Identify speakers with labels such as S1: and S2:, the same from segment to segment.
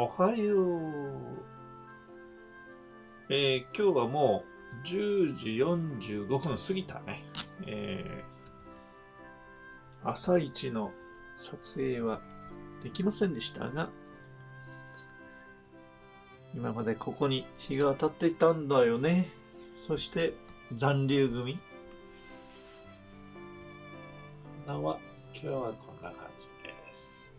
S1: おはよう。えー、今日はもう10時45分過ぎたね。えー、朝一の撮影はできませんでしたが、今までここに日が当たっていたんだよね。そして残留組。は今日はこんな感じです。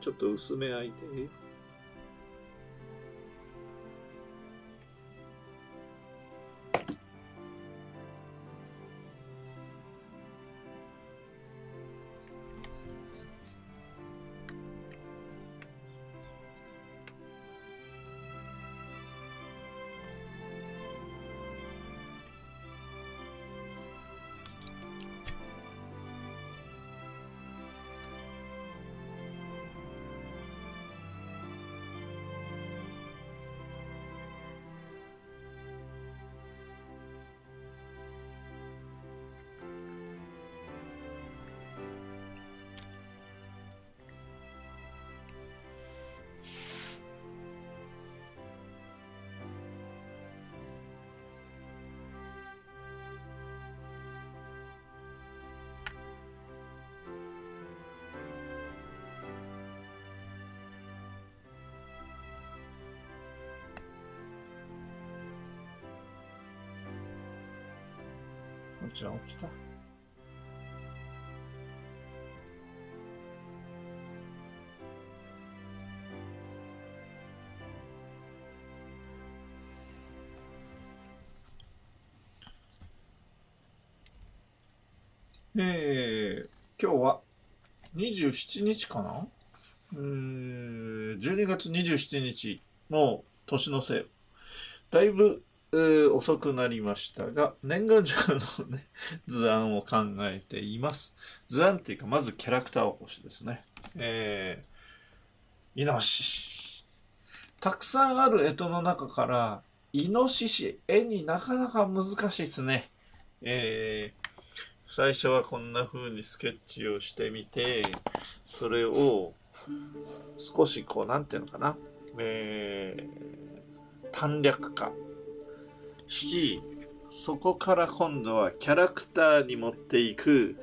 S1: ちょっと薄め開いて。ちろん起きた？えー、今日は27日かな？えー、12月27日の年のせい。だいぶ遅くなりましたが、年賀状のね、図案を考えています。図案っていうか、まずキャラクター起こしですね。えー、イノシシ。たくさんある干支の中から、イノシシ、絵になかなか難しいですね。えー、最初はこんな風にスケッチをしてみて、それを少しこう、なんていうのかな。えー、短略化。し、そこから今度はキャラクターに持っていく、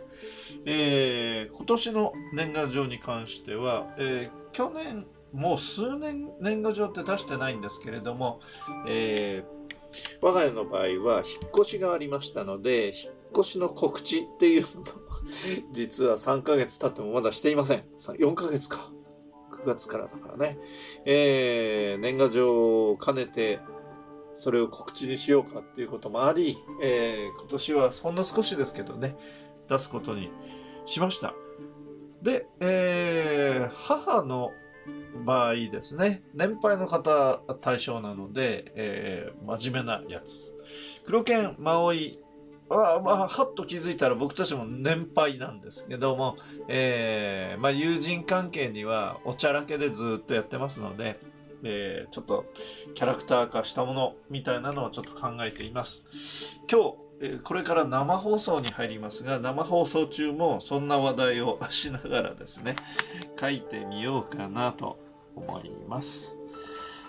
S1: えー、今年の年賀状に関しては、えー、去年、もう数年年賀状って出してないんですけれども、えー、我が家の場合は引っ越しがありましたので、引っ越しの告知っていうのも 実は3ヶ月経ってもまだしていません。4ヶ月か。9月からだからね。えー、年賀状を兼ねて、それを告知にしようかっていうこともあり、えー、今年はほんの少しですけどね、出すことにしました。で、えー、母の場合ですね、年配の方対象なので、えー、真面目なやつ。黒犬、マオイは、まあ、はっと気づいたら僕たちも年配なんですけども、えー、まあ、友人関係にはおちゃらけでずっとやってますので、えー、ちょっとキャラクター化したものみたいなのをちょっと考えています。今日、これから生放送に入りますが、生放送中もそんな話題をしながらですね、書いてみようかなと思います。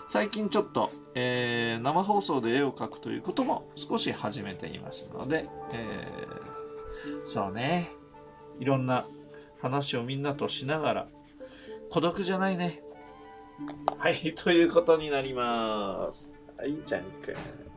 S1: 最近ちょっと、えー、生放送で絵を描くということも少し始めていますので、えー、そうね、いろんな話をみんなとしながら、孤独じゃないね。はい、ということになります。はい、じゃんくん。